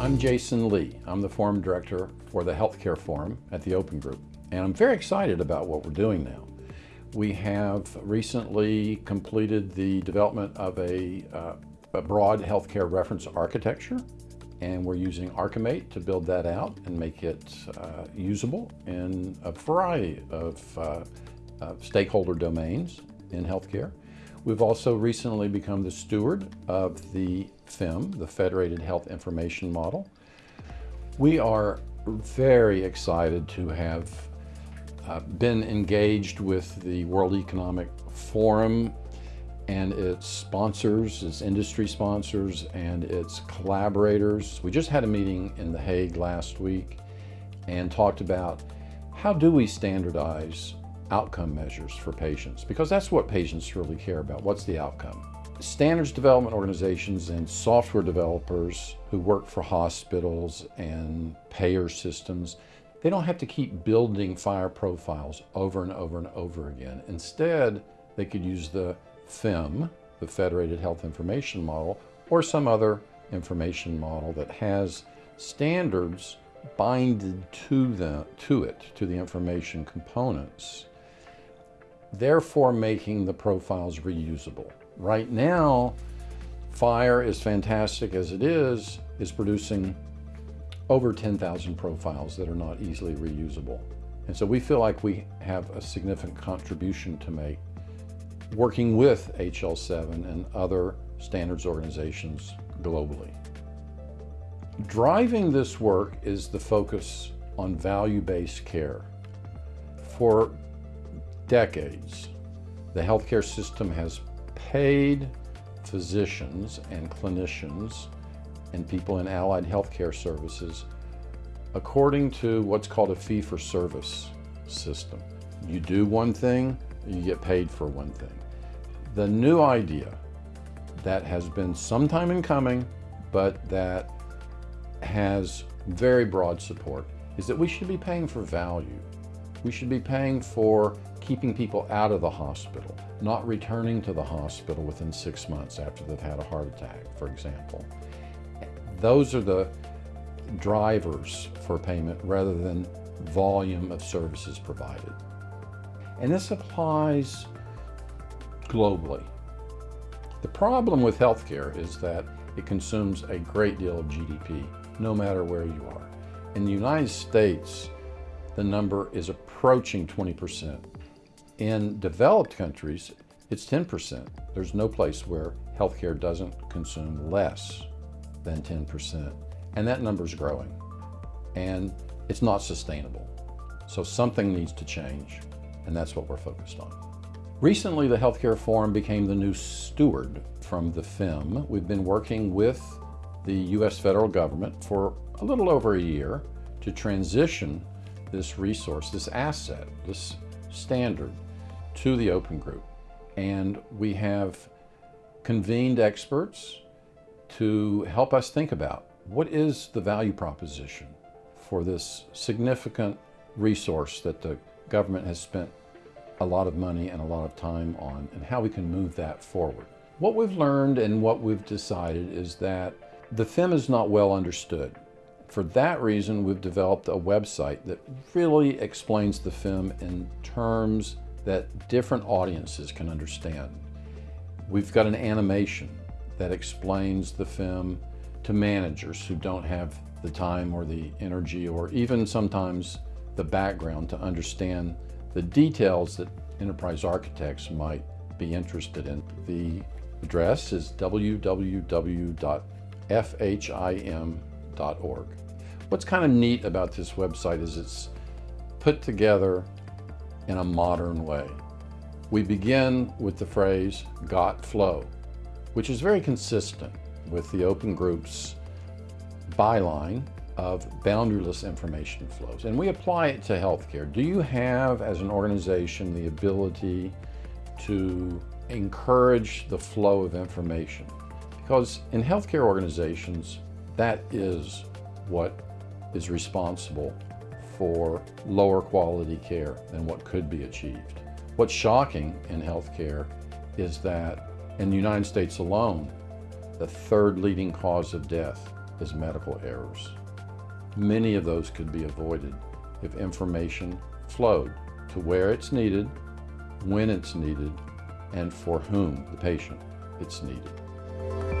I'm Jason Lee. I'm the Forum Director for the Healthcare Forum at the Open Group, and I'm very excited about what we're doing now. We have recently completed the development of a, uh, a broad healthcare reference architecture, and we're using ArchiMate to build that out and make it uh, usable in a variety of uh, stakeholder domains in healthcare. We've also recently become the steward of the FHIM, the Federated Health Information Model. We are very excited to have uh, been engaged with the World Economic Forum and its sponsors, its industry sponsors, and its collaborators. We just had a meeting in The Hague last week and talked about how do we standardize outcome measures for patients because that's what patients really care about. What's the outcome? Standards development organizations and software developers who work for hospitals and payer systems, they don't have to keep building FHIR profiles over and over and over again. Instead, they could use the FHIM, the Federated Health Information Model, or some other information model that has standards binded to, the, to it, to the information components therefore making the profiles reusable. Right now, FHIR, as fantastic as it is, is producing over 10,000 profiles that are not easily reusable. And so we feel like we have a significant contribution to make working with HL7 and other standards organizations globally. Driving this work is the focus on value-based care. For decades, the healthcare system has paid physicians and clinicians and people in allied healthcare services according to what's called a fee-for-service system. You do one thing, you get paid for one thing. The new idea that has been some time in coming, but that has very broad support, is that we should be paying for value. We should be paying for keeping people out of the hospital, not returning to the hospital within six months after they've had a heart attack, for example. Those are the drivers for payment rather than volume of services provided. And this applies globally. The problem with healthcare is that it consumes a great deal of GDP, no matter where you are. In the United States, the number is approaching 20%. In developed countries, it's 10%. There's no place where healthcare doesn't consume less than 10%. And that number is growing. And it's not sustainable. So something needs to change. And that's what we're focused on. Recently, the Healthcare Forum became the new steward from the FHIM. We've been working with the U.S. federal government for a little over a year to transition this resource, this asset, this standard to the open group. And we have convened experts to help us think about what is the value proposition for this significant resource that the government has spent a lot of money and a lot of time on and how we can move that forward. What we've learned and what we've decided is that the FHIM is not well understood. For that reason, we've developed a website that really explains the FHIM in terms that different audiences can understand. We've got an animation that explains the FHIM to managers who don't have the time or the energy or even sometimes the background to understand the details that enterprise architects might be interested in. The address is www.fhim.org. What's kind of neat about this website is it's put together in a modern way. We begin with the phrase got flow, which is very consistent with the Open Group's byline of boundaryless information flows. And we apply it to healthcare. Do you have, as an organization, the ability to encourage the flow of information? Because in healthcare organizations, that is what is responsible for lower quality care than what could be achieved. What's shocking in healthcare is that in the United States alone, the third leading cause of death is medical errors. Many of those could be avoided if information flowed to where it's needed, when it's needed, and for whom, the patient, it's needed.